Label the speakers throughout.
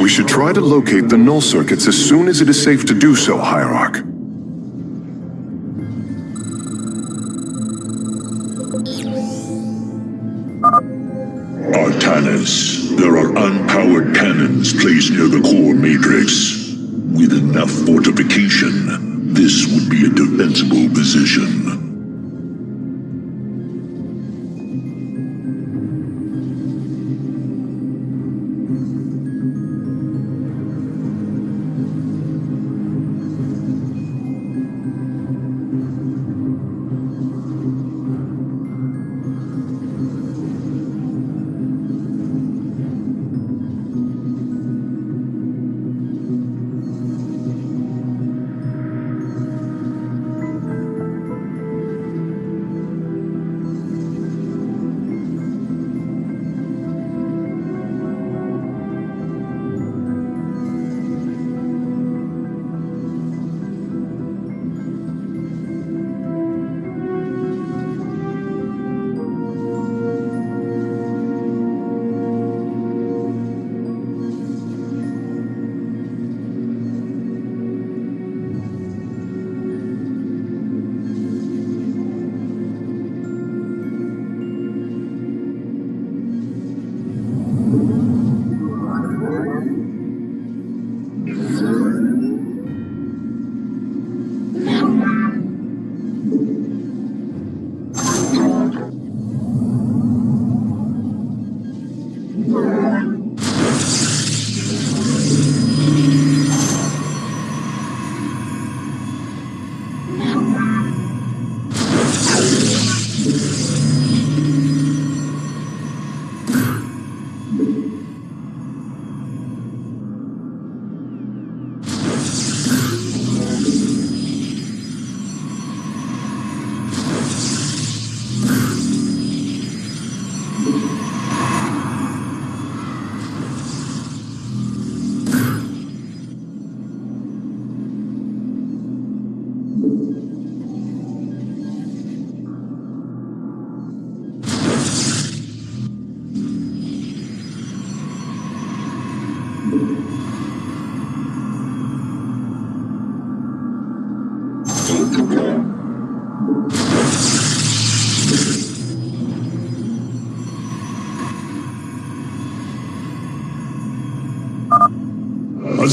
Speaker 1: We should try to locate the null circuits as soon as it is safe to do so, Hierarch.
Speaker 2: Artanis, there are unpowered cannons placed near the core matrix. With enough fortification, this would be a defensible position.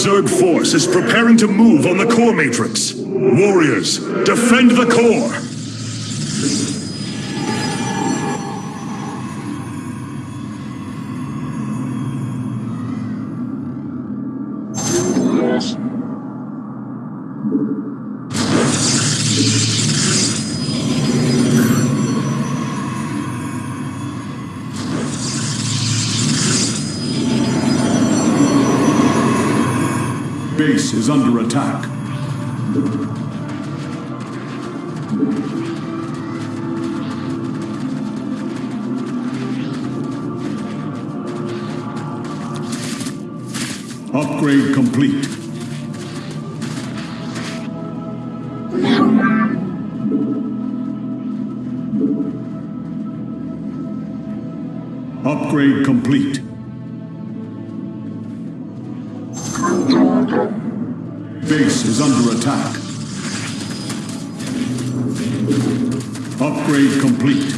Speaker 3: Zerg force is preparing to move on the core matrix. Warriors, defend the core! Base is under attack. Upgrade complete. Upgrade complete. Base is under attack. Upgrade complete.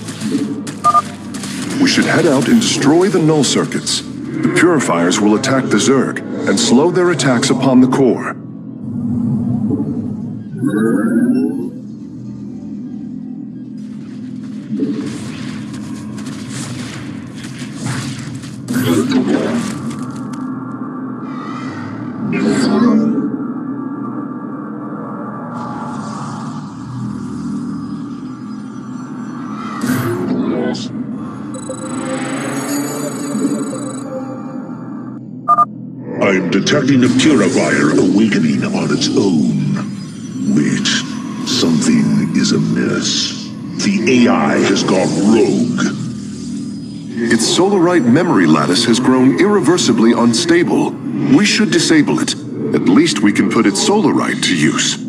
Speaker 1: We should head out and destroy the null circuits. The purifiers will attack the Zerg and slow their attacks upon the core.
Speaker 2: I'm detecting a purifier awakening on its own. Wait, something is amiss. The AI has gone rogue.
Speaker 1: Its Solarite memory lattice has grown irreversibly unstable. We should disable it. At least we can put its Solarite to use.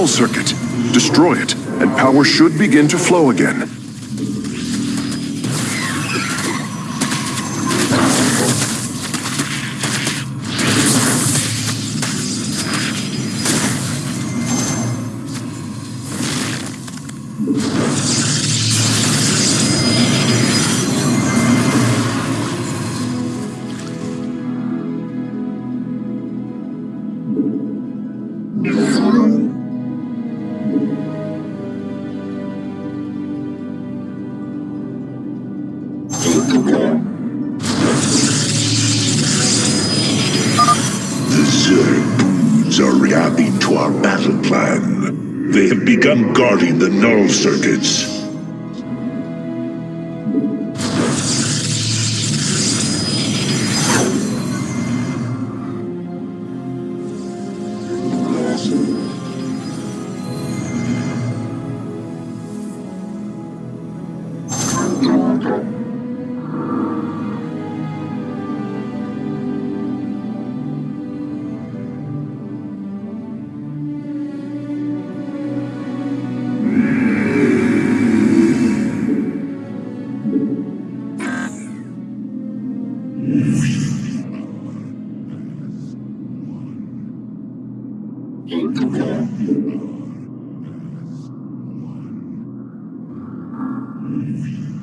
Speaker 1: Null circuit. Destroy it, and power should begin to flow again.
Speaker 2: Null circuits. The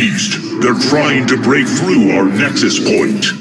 Speaker 2: They're trying to break through our nexus point.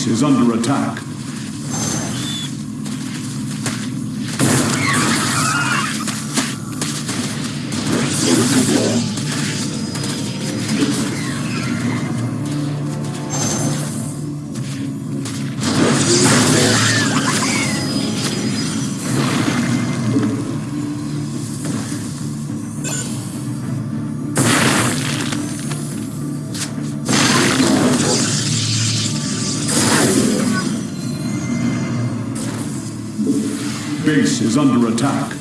Speaker 3: Base is under attack. Is under attack.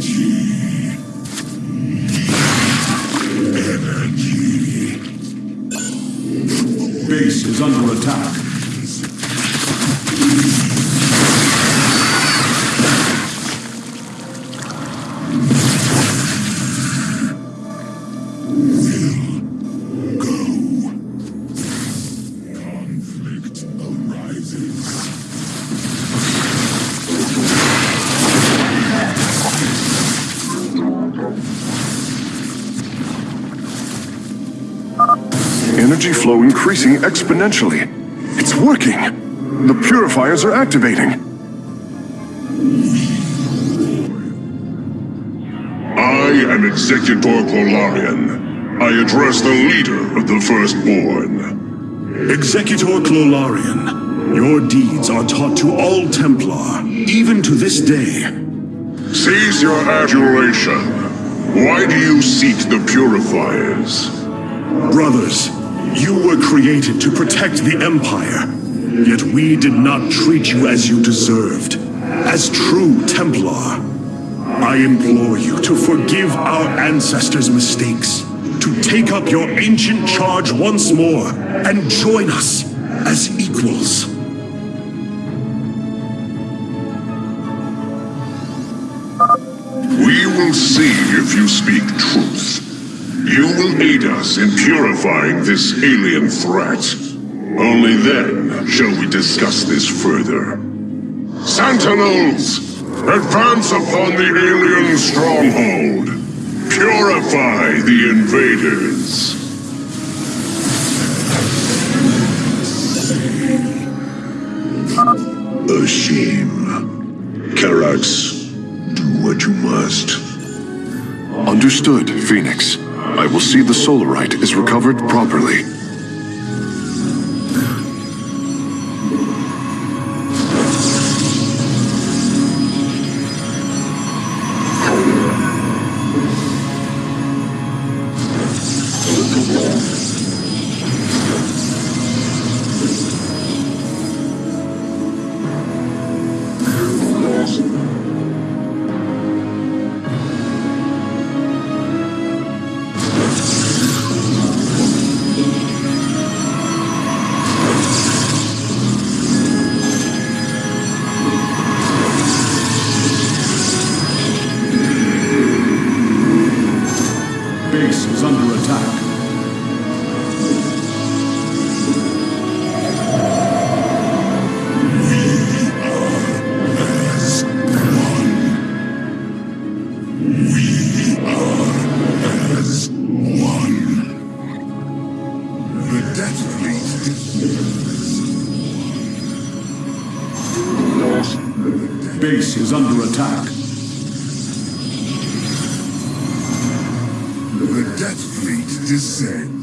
Speaker 2: Energy. Energy.
Speaker 4: Base is under attack.
Speaker 1: Increasing exponentially. It's working. The purifiers are activating.
Speaker 5: I am Executor Clolarian. I address the leader of the Firstborn.
Speaker 3: Executor Clolarian, your deeds are taught to all Templar, even to this day.
Speaker 5: Cease your adulation. Why do you seek the Purifiers?
Speaker 3: Brothers, you were created to protect the Empire. Yet we did not treat you as you deserved, as true Templar. I implore you to forgive our ancestors' mistakes, to take up your ancient charge once more, and join us as equals.
Speaker 5: We will see if you speak truth. You will aid us in purifying this alien threat. Only then shall we discuss this further. Sentinels! Advance upon the alien stronghold! Purify the invaders! A shame. Karax, do what you must.
Speaker 1: Understood, Phoenix. I will see the Solarite is recovered properly.
Speaker 5: The Death Fleet
Speaker 4: Base is under attack.
Speaker 5: The Death Fleet descends.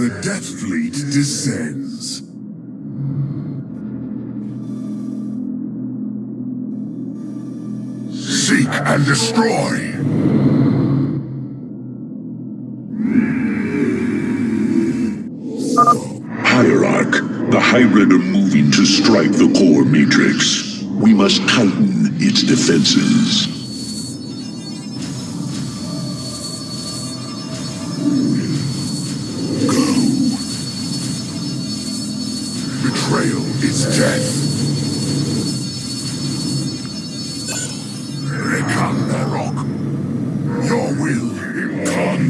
Speaker 5: The Death Fleet descends. Seek and destroy. Hierarch, the hybrid are moving to strike the core matrix. We must tighten its defenses.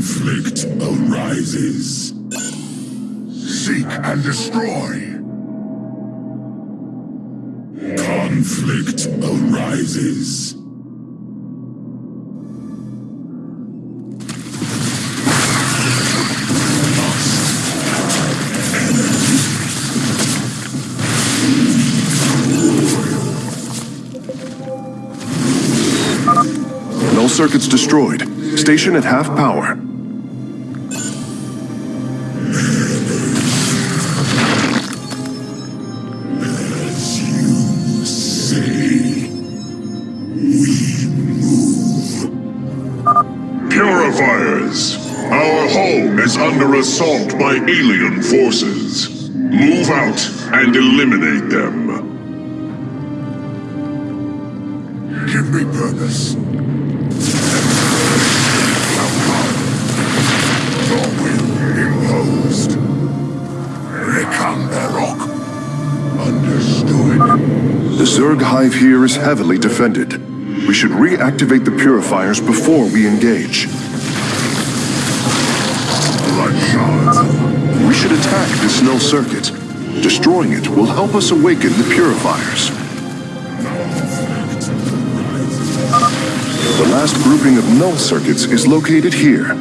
Speaker 5: Conflict arises. Seek and destroy. Conflict arises.
Speaker 1: Null circuits destroyed. Station at half power.
Speaker 5: Under assault by alien forces. Move out and eliminate them. Give me purpose.
Speaker 1: The Zerg hive here is heavily defended. We should reactivate the purifiers before we engage. This null circuit. Destroying it will help us awaken the purifiers. The last grouping of null circuits is located here.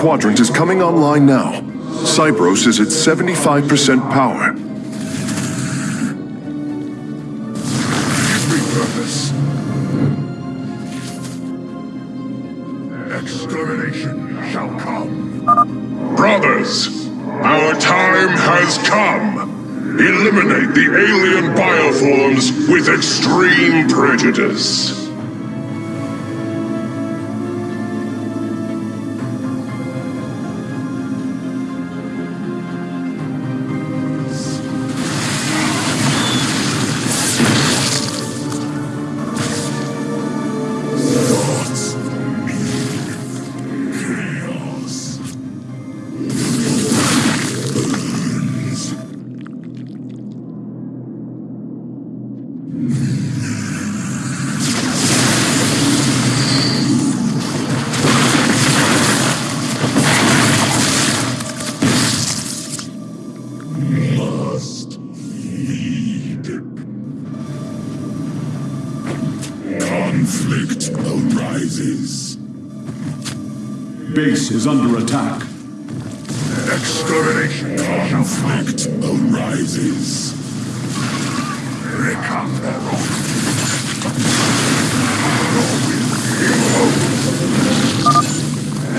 Speaker 1: Quadrant is coming online now. Cybros is at 75% power.
Speaker 5: Extermination shall come. Brothers, our time has come. Eliminate the alien bioforms with extreme prejudice.
Speaker 4: Base is under attack.
Speaker 5: Extermination conflict arises.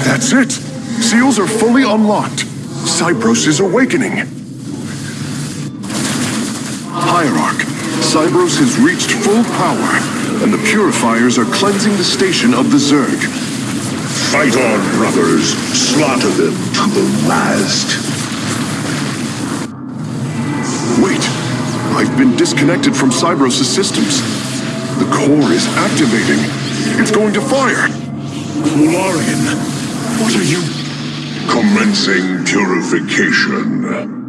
Speaker 1: That's it! Seals are fully unlocked. Cybros is awakening. Hierarch, Cybros has reached full power, and the purifiers are cleansing the station of the Zerg.
Speaker 5: Fight on, brothers. Slaughter them to the last.
Speaker 1: Wait, I've been disconnected from Cybros' systems. The core is activating. It's going to fire.
Speaker 3: Lorian, what are you...
Speaker 5: Commencing purification.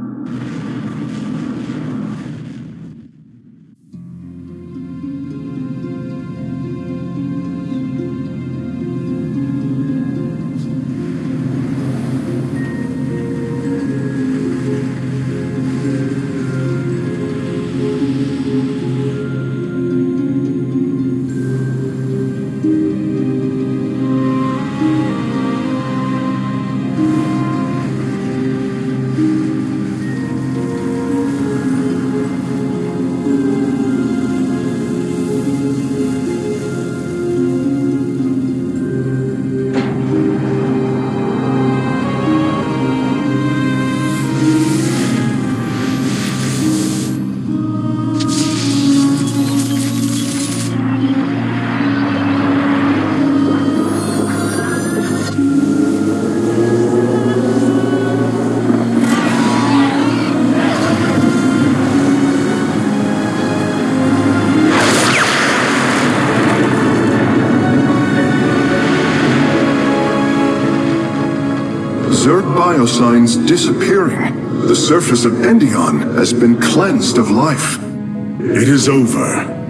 Speaker 1: Biosigns disappearing. The surface of Endion has been cleansed of life.
Speaker 3: It is over.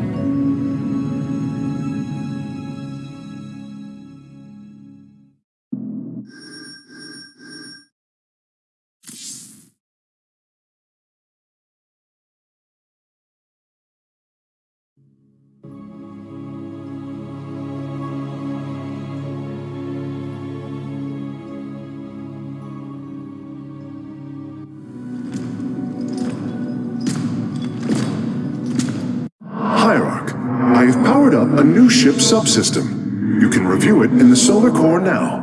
Speaker 1: Subsystem. You can review it in the solar core now.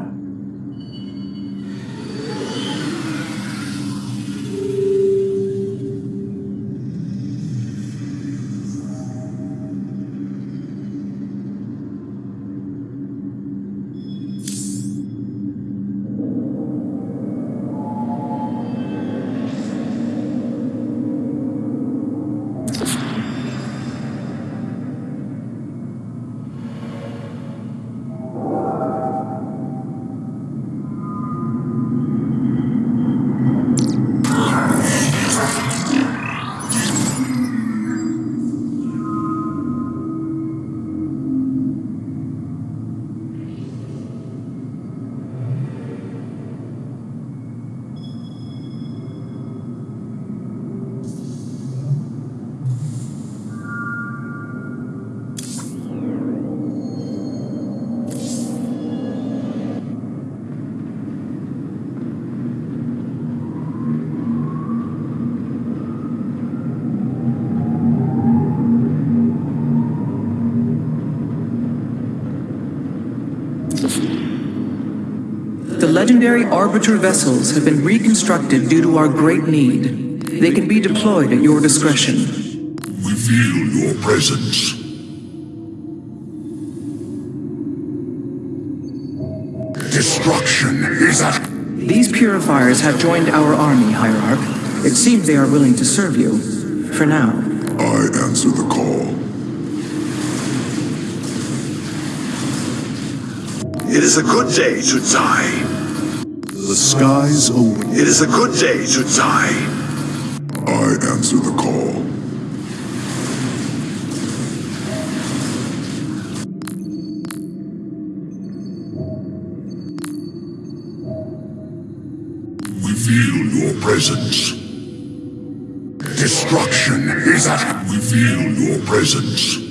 Speaker 6: The legendary Arbiter vessels have been reconstructed due to our great need. They can be deployed at your discretion.
Speaker 5: We feel your presence. Destruction is at...
Speaker 6: These purifiers have joined our army, Hierarch. It seems they are willing to serve you. For now.
Speaker 5: I answer the call.
Speaker 2: It is a good day to die.
Speaker 1: The skies await.
Speaker 2: It is a good day to die.
Speaker 5: I answer the call. We feel your presence. Destruction is at... We feel your presence.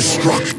Speaker 5: destruction.